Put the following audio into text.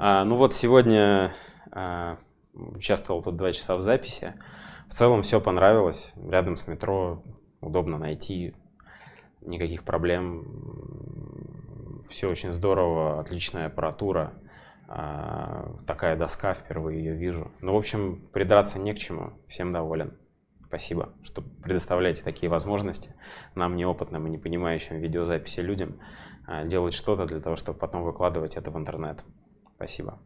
А, ну вот сегодня а, участвовал тут два часа в записи. В целом все понравилось. Рядом с метро удобно найти, никаких проблем. Все очень здорово, отличная аппаратура. А, такая доска, впервые ее вижу. Ну, в общем, придраться не к чему. Всем доволен. Спасибо, что предоставляете такие возможности нам, неопытным и не понимающим видеозаписи людям, а, делать что-то для того, чтобы потом выкладывать это в интернет. Спасибо.